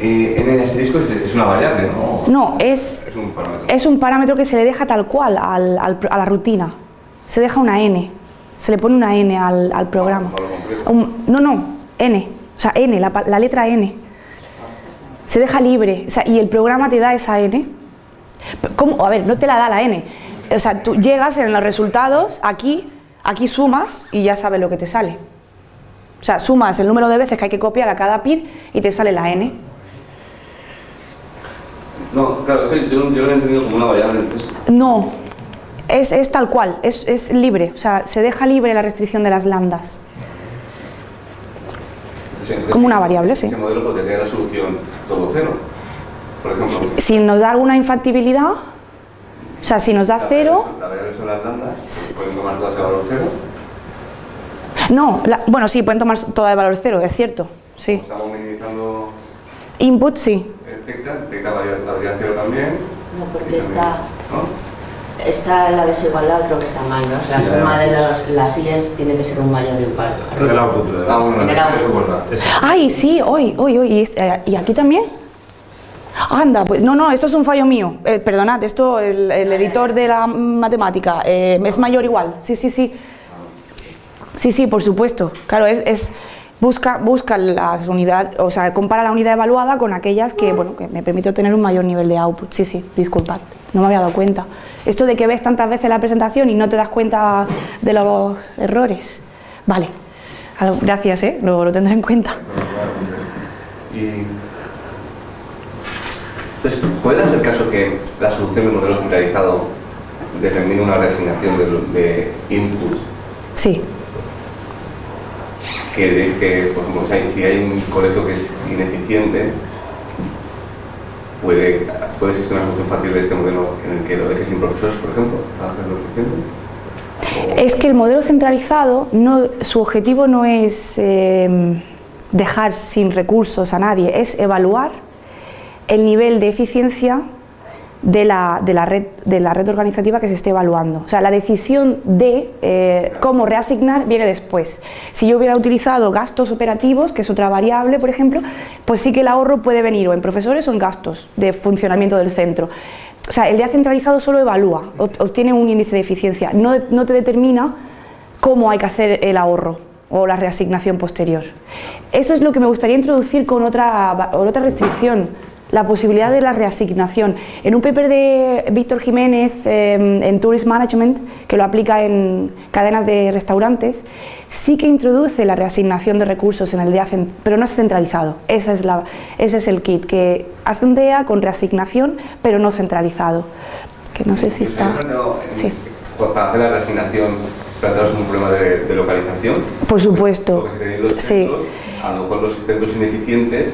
Speaker 3: Eh, N asterisco es, es, una variable, ¿no?
Speaker 2: No, es,
Speaker 3: es, un parámetro.
Speaker 2: es un parámetro que se le deja tal cual al, al, a la rutina. Se deja una N, se le pone una N al, al programa. Un, no, no, N. O sea, N, la, la, letra N. Se deja libre. O sea, y el programa te da esa N. ¿Cómo? A ver, no te la da la N. O sea, tú llegas en los resultados, aquí, aquí sumas y ya sabes lo que te sale. O sea, sumas el número de veces que hay que copiar a cada PIR y te sale la N.
Speaker 3: No, claro, es que yo, yo lo he entendido como una variable. Entonces...
Speaker 2: No, es, es tal cual, es, es libre. O sea, se deja libre la restricción de las lambdas.
Speaker 3: Entonces,
Speaker 2: como una variable,
Speaker 3: ese
Speaker 2: sí.
Speaker 3: Ese modelo podría tener la solución todo cero, por ejemplo.
Speaker 2: Si nos da alguna infactibilidad, o sea, si nos da
Speaker 3: la
Speaker 2: cero...
Speaker 3: La variable son las pueden tomar todas el valor cero.
Speaker 2: No, la, bueno, sí, pueden tomar todas el valor cero, es cierto, sí.
Speaker 3: Estamos minimizando...
Speaker 2: Input, sí.
Speaker 3: El tecla, tecla valdría cero también.
Speaker 4: No, porque está... ¿no? Está la desigualdad, creo que está mal, ¿no? La suma de los, las IES tiene que ser un mayor impar.
Speaker 1: El output.
Speaker 3: Ah, bueno,
Speaker 4: el output.
Speaker 2: Ay, sí, hoy, hoy, hoy. ¿Y aquí también? Anda, pues no, no, esto es un fallo mío. Eh, perdonad, esto, el, el, editor de la matemática, eh, es mayor igual. Sí, sí, sí. Sí, sí, por supuesto. Claro, es, busca, busca las unidades, o sea, compara la unidad evaluada con aquellas que, bueno, que me permite obtener un mayor nivel de output. Sí, sí, disculpad, no me había dado cuenta. Esto de que ves tantas veces la presentación y no te das cuenta de los errores. Vale, gracias, ¿eh? Lo, lo tendré en cuenta.
Speaker 3: Y... Entonces, ¿puede darse el caso que la solución del modelo centralizado determine una reasignación de, de input?
Speaker 2: Sí.
Speaker 3: Que deje, por ejemplo, si hay un colegio que es ineficiente, puede, puede existir una solución fácil de este modelo en el que lo deje sin profesores, por ejemplo, para hacerlo eficiente.
Speaker 2: Es que el modelo centralizado, no, su objetivo no es eh, dejar sin recursos a nadie, es evaluar el nivel de eficiencia de la, de la, red, de la red organizativa que se esté evaluando. O sea, la decisión de eh, cómo reasignar viene después. Si yo hubiera utilizado gastos operativos, que es otra variable, por ejemplo, pues sí que el ahorro puede venir o en profesores o en gastos de funcionamiento del centro. O sea, el DEA centralizado solo evalúa, obtiene un índice de eficiencia, no, no te determina cómo hay que hacer el ahorro o la reasignación posterior. Eso es lo que me gustaría introducir con otra, otra restricción, la posibilidad de la reasignación. En un paper de Víctor Jiménez em, en Tourist Management, que lo aplica en cadenas de restaurantes, sí que introduce la reasignación de recursos en el DEA, pero no es centralizado. Esa es la, ese es el kit, que hace un DEA con reasignación, pero no centralizado. Que no sé si está...
Speaker 3: Sí. Para hacer la reasignación, plantearos un problema de, localización.
Speaker 2: Por supuesto.
Speaker 3: sí. a lo mejor los centros ineficientes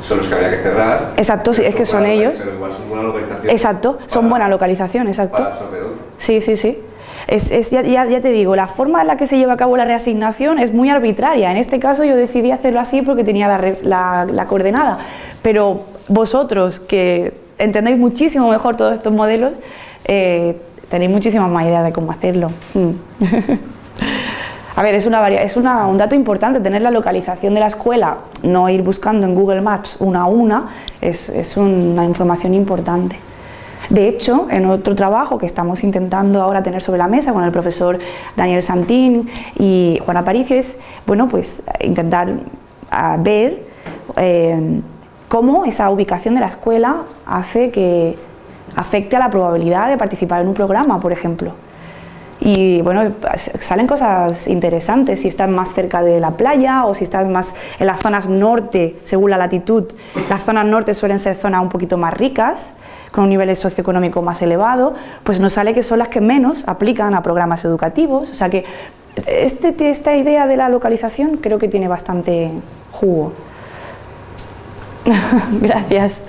Speaker 3: son los que habría que cerrar.
Speaker 2: Exacto, sí, es que son ellos.
Speaker 3: Pero igual son buena localización.
Speaker 2: Exacto, son buena localización, exacto.
Speaker 3: Para.
Speaker 2: Sí, sí, sí. Es, es ya, ya, te digo, la forma en la que se lleva a cabo la reasignación es muy arbitraria. En este caso yo decidí hacerlo así porque tenía la, la, la coordenada. Pero vosotros, que entendéis muchísimo mejor todos estos modelos, eh, tenéis muchísima más idea de cómo hacerlo. Mm. A ver, es, una, es una, un dato importante tener la localización de la escuela, no ir buscando en Google Maps una a una, es, es una información importante. De hecho, en otro trabajo que estamos intentando ahora tener sobre la mesa con el profesor Daniel Santín y Juan Aparicio es, bueno, pues intentar ver eh, cómo esa ubicación de la escuela hace que afecte a la probabilidad de participar en un programa, por ejemplo. Y bueno, salen cosas interesantes si estás más cerca de la playa o si estás más en las zonas norte, según la latitud. Las zonas norte suelen ser zonas un poquito más ricas, con un nivel socioeconómico más elevado, pues nos sale que son las que menos aplican a programas educativos. O sea que este, esta idea de la localización creo que tiene bastante jugo. Gracias.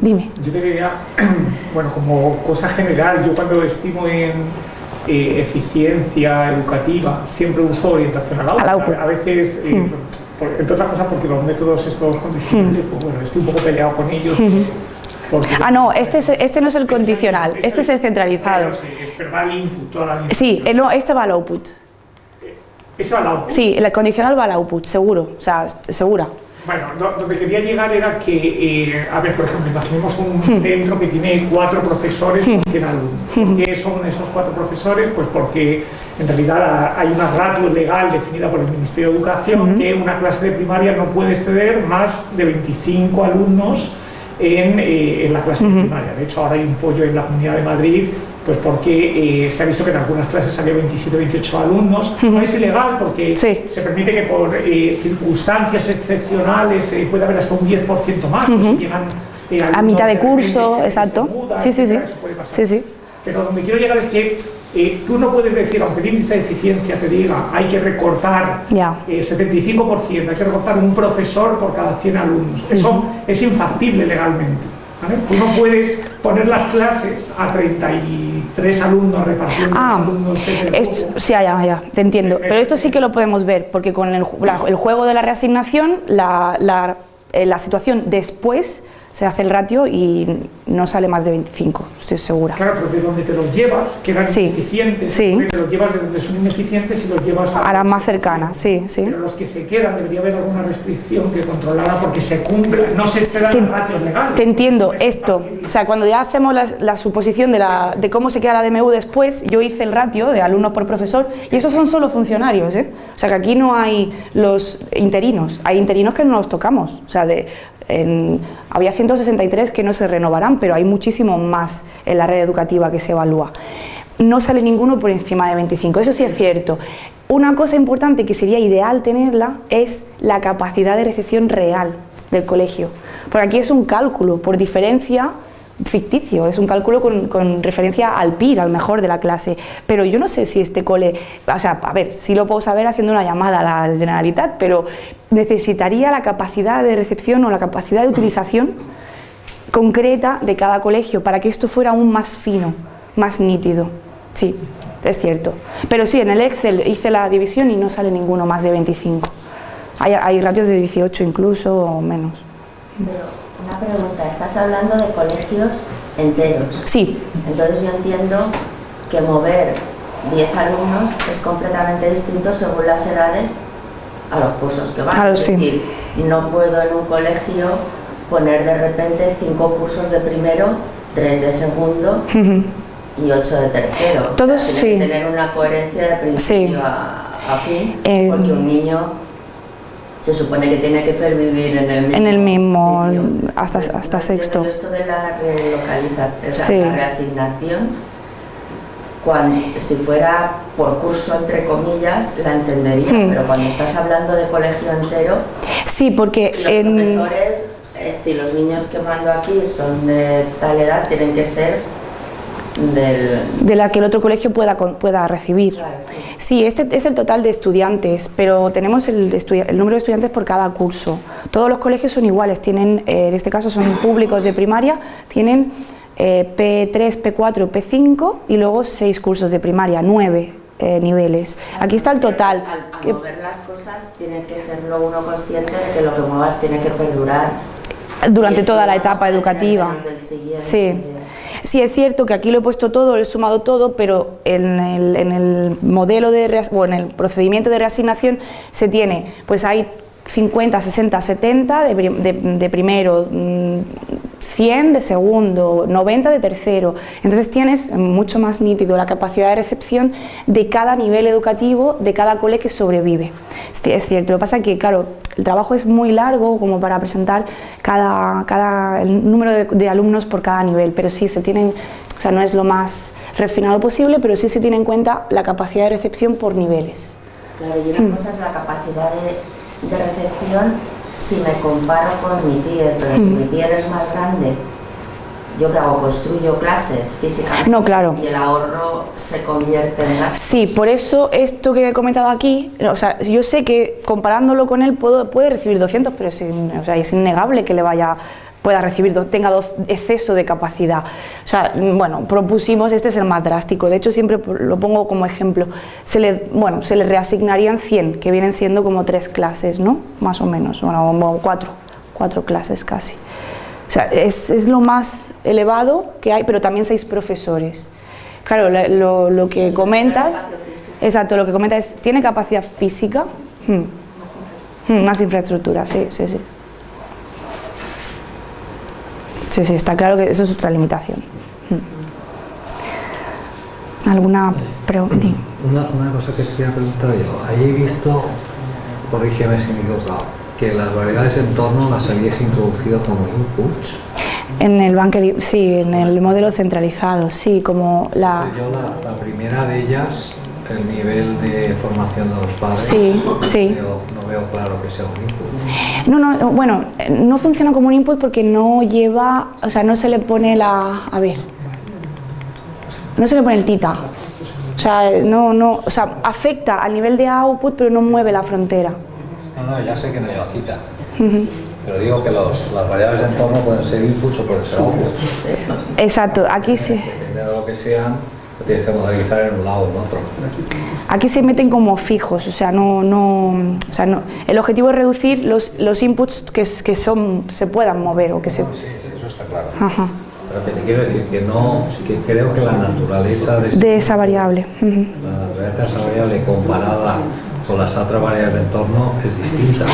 Speaker 2: Dime.
Speaker 5: Yo te quería, bueno, como cosa general, yo cuando estimo en eh, eficiencia educativa, siempre uso orientación al output. A, veces, eh, hmm. entre otras cosas porque los métodos estos condicionales, hmm. pues bueno, estoy un poco peleado con ellos. Hmm.
Speaker 2: ah, no, este, es, este no es el condicional, este es el centralizado. Sí, eh, no, este va al output.
Speaker 5: ¿Ese va al output?
Speaker 2: Sí, el condicional va al output, seguro, o sea, segura.
Speaker 5: Bueno, donde quería llegar era que, eh, a ver, por ejemplo, imaginemos un hmm. centro que tiene cuatro profesores por 100 alumnos. Hmm. ¿Qué son esos cuatro profesores? Pues porque en realidad hay una ratio legal definida por el Ministerio de Educación hmm. que una clase de primaria no puede exceder más de 25 alumnos en, eh, en la clase de primaria. De hecho, ahora hay un pollo en la Comunidad de Madrid pues porque eh, se ha visto que en algunas clases había 27 28 alumnos. No es ilegal porque se permite que por eh, circunstancias excepcionales eh, pueda haber hasta un 10% más.
Speaker 2: a mitad de curso, exacto. sí, sí, sí. sí, sí.
Speaker 5: Pero donde quiero llegar es que tú no puedes decir, aunque el índice de eficiencia te diga hay que recortar 75%, hay que recortar un profesor por cada 100 alumnos. Eso es infactible legalmente. Tú no puedes poner las clases a 33 alumnos repartiendo ah, alumnos.
Speaker 2: sí, ya, ya, te entiendo. Pero esto sí que lo podemos ver, porque con el, el juego de la reasignación, la, la, eh, la situación después se hace el ratio y no sale más de 25, estoy segura.
Speaker 5: Claro, pero de donde te los llevas quedan sí, ineficientes,
Speaker 2: sí.
Speaker 5: te los llevas de donde son ineficientes y los llevas
Speaker 2: a, a las más cercanas, sí, sí.
Speaker 5: Pero los que se quedan debería haber alguna restricción que controlara porque se cumple, no se esperan los ratios legales.
Speaker 2: Te entiendo, esto, o sea, cuando ya hacemos la, suposición de, la, de cómo se queda la DMU después, yo hice el ratio de alumnos por profesor y esos son solo funcionarios, ¿eh? o sea que aquí no hay los interinos, hay interinos que no los tocamos, o sea, de había 163 que no se renovarán, pero hay muchísimo más en la red educativa que se evalúa. No sale ninguno por encima de 25, eso sí es cierto. Una cosa importante que sería ideal tenerla es la capacidad de recepción real del colegio. Porque aquí es un cálculo, por diferencia ficticio, es un cálculo con, referencia al PIR, al mejor de la clase, pero yo no sé si este cole, o sea, a ver, sí lo puedo saber haciendo una llamada a la Generalitat, pero necesitaría la capacidad de recepción o la capacidad de utilización concreta de cada colegio para que esto fuera aún más fino, más nítido, sí, es cierto, pero sí, en el Excel hice la división y no sale ninguno más de 25, hay, hay ratios de 18 incluso o menos.
Speaker 4: Una pregunta, estás hablando de colegios enteros.
Speaker 2: Sí.
Speaker 4: Entonces yo entiendo que mover 10 alumnos es completamente distinto según las edades a los cursos que van.
Speaker 2: Claro, es decir,
Speaker 4: no puedo en un colegio poner de repente 5 cursos de primero, 3 de segundo y 8 de tercero.
Speaker 2: Todos sí.
Speaker 4: Que tener una coherencia de principio a, fin, porque un niño se supone que tiene que pervivir en el mismo,
Speaker 2: en el mismo
Speaker 4: sitio.
Speaker 2: hasta,
Speaker 4: Pero
Speaker 2: hasta
Speaker 4: no
Speaker 2: sexto.
Speaker 4: Esto de la relocalización, o sea,
Speaker 2: Sí.
Speaker 4: la reasignación, cuando, si fuera por curso, entre comillas, la entendería,
Speaker 2: Hmm.
Speaker 4: pero cuando estás hablando de colegio entero,
Speaker 2: Sí, porque
Speaker 4: los
Speaker 2: en,
Speaker 4: profesores, eh, si los niños que mando aquí son de tal edad, tienen que ser del...
Speaker 2: de la que el otro colegio pueda, pueda recibir.
Speaker 4: Claro, sí.
Speaker 2: Sí, este es el total de estudiantes, pero tenemos el, número de estudiantes por cada curso. Todos los colegios son iguales, tienen, eh, en este caso son públicos de primaria, tienen eh, P3, P4, P5 y luego seis cursos de primaria, nueve eh, niveles. Aquí está el total.
Speaker 4: Al, al mover las cosas, tiene que serlo uno consciente de que lo que muevas tiene que perdurar.
Speaker 2: Durante toda la etapa educativa. Sí. Sí, es cierto que aquí lo he puesto todo, lo he sumado todo, pero en el, en el modelo de o en el procedimiento de reasignación se tiene, pues hay 50, 60, 70 de, de- de primero, mm, 100 de segundo, 90 de tercero. Entonces tienes mucho más nítido la capacidad de recepción de cada nivel educativo, de cada cole que sobrevive. Es cierto, lo que pasa es que, claro, el trabajo es muy largo como para presentar cada, cada el número de, de alumnos por cada nivel, pero sí se tienen, o sea, no es lo más refinado posible, pero sí se tiene en cuenta la capacidad de recepción por niveles.
Speaker 4: Claro, y una cosa es la capacidad de, de recepción si me comparo con mi piel, pero si mi piel es más grande, ¿yo qué hago? ¿Construyo clases físicamente?
Speaker 2: No, claro.
Speaker 4: Y el ahorro se convierte en gasto.
Speaker 2: Sí, por eso esto que he comentado aquí, o sea, yo sé que comparándolo con él puedo, puede recibir 200, pero es, in- o sea, es innegable que le vaya pueda recibir, tenga exceso de capacidad. O sea, bueno, propusimos, este es el más drástico, de hecho siempre lo pongo como ejemplo, se le, bueno, se le reasignarían 100, que vienen siendo como tres clases, ¿no? Más o menos, bueno, cuatro, cuatro clases casi. O sea, es, es lo más elevado que hay, pero también seis profesores. Claro, la- lo, lo que comentas, exacto, lo que comentas es, ¿tiene capacidad física? Hmm. Hmm, más infraestructura, sí, sí, sí. Sí, sí, está claro que eso es otra limitación. Hmm. ¿Alguna pregunta?
Speaker 6: Una, una cosa que te quería preguntar yo. Ahí he visto, corrígeme si me he equivocado, que las variables de entorno las habías introducido como inputs.
Speaker 2: En el bunker, sí, en el modelo centralizado, sí, como la...
Speaker 6: Yo la, la primera de ellas, el nivel de formación de los padres,
Speaker 2: Sí, sí.
Speaker 6: No veo claro que sea un input.
Speaker 2: No, no, bueno, no funciona como un input porque no lleva, o sea, no se le pone la, a ver, no se le pone el tita. O sea, no, no, o sea, afecta al nivel de output, pero no mueve la frontera.
Speaker 6: No, no, ya sé que no lleva cita. Pero digo que los, las variables de entorno pueden ser inputs o pueden ser outputs.
Speaker 2: Exacto, aquí se,
Speaker 6: Depende de lo que sean, lo tienes que modernizar en un lado o en otro.
Speaker 2: aquí se meten como fijos, o sea, no, no, o sea, no. El objetivo es reducir los, los inputs que, que son, se puedan mover o que se,
Speaker 6: Sí, sí, eso está claro.
Speaker 2: ajá,
Speaker 6: Pero que te quiero decir que no, que creo que la naturaleza de,
Speaker 2: de esa variable.
Speaker 6: la naturaleza de esa variable comparada con las otras variables de entorno es distinta.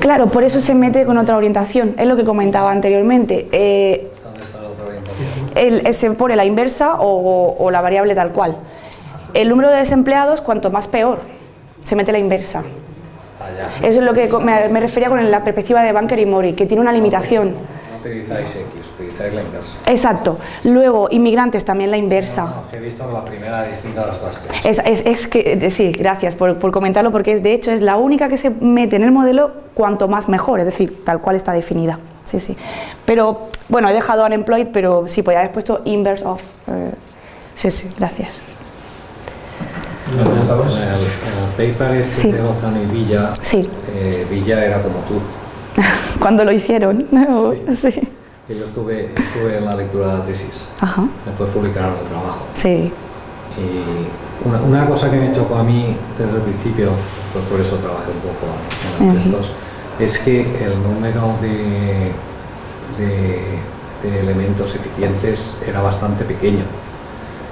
Speaker 2: Claro, por eso se mete con otra orientación, es lo que comentaba anteriormente. Eh, el- se pone la inversa o, o la variable tal cual. El número de desempleados, cuanto más peor, se mete la inversa. Eso es lo que me, me refería con la perspectiva de Bunker y Mori, que tiene una limitación.
Speaker 6: No utilizáis X, utilizáis la inversa.
Speaker 2: Exacto. Luego, inmigrantes, también la inversa.
Speaker 6: No, que he visto la primera distinta a las tres.
Speaker 2: Es, es- es que, sí, gracias por, por comentarlo, porque es, de hecho es la única que se mete en el modelo cuanto más mejor, es decir, tal cual está definida. Sí, sí. Pero, bueno, he dejado unemployed, pero sí, podía haber puesto inverse of. eh, sí, sí, gracias.
Speaker 6: En el, en el paper ese
Speaker 2: Sí.
Speaker 6: de Lozano y Villa,
Speaker 2: Sí.
Speaker 6: eh, Villa era como tú.
Speaker 2: Cuando lo hicieron. Sí.
Speaker 6: Que Yo estuve, estuve en la lectura de la tesis,
Speaker 2: Ajá.
Speaker 6: después publicaron el trabajo.
Speaker 2: Sí.
Speaker 6: Y una, una cosa que me chocó a mí desde el principio, pues por eso trabajé un poco en los textos, es que el número de, de- de elementos eficientes era bastante pequeño.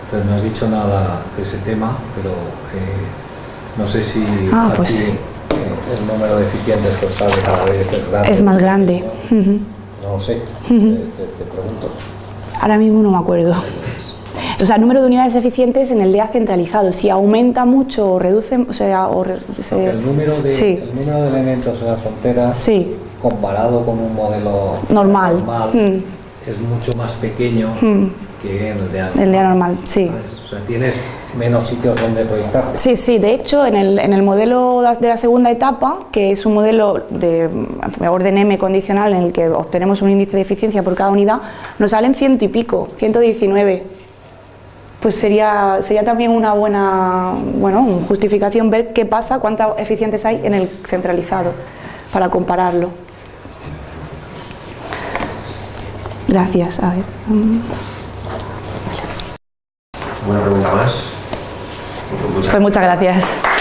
Speaker 6: Entonces no has dicho nada de ese tema, pero eh, no sé si
Speaker 2: Ah,
Speaker 6: aquí,
Speaker 2: pues-
Speaker 6: eh, el número de eficientes que os sale cada vez es grande.
Speaker 2: Es más grande.
Speaker 6: No lo sé, te pregunto.
Speaker 2: Ahora mismo no me acuerdo. O sea, número de unidades eficientes en el día centralizado. Si aumenta mucho o reduce, o sea, o re- se-
Speaker 6: El número, de,
Speaker 2: sí,
Speaker 6: el número de elementos en la frontera
Speaker 2: sí,
Speaker 6: comparado con un modelo
Speaker 2: Normal. Mm.
Speaker 6: es mucho más pequeño que en el de antes.
Speaker 2: el día normal, sí.
Speaker 6: O sea, tienes menos sitios donde proyectarte.
Speaker 2: Sí, sí, de hecho, en el, en el modelo de la segunda etapa, que es un modelo de mm, orden M condicional en el que obtenemos un índice de eficiencia por cada unidad, nos salen ciento y pico, 119. Pues sería, sería también una buena bueno, justificación ver qué pasa, cuántas eficientes hay en el centralizado, para compararlo. Gracias, a ver.
Speaker 1: ¿Alguna pregunta más? Muchas
Speaker 2: Pues muchas gracias.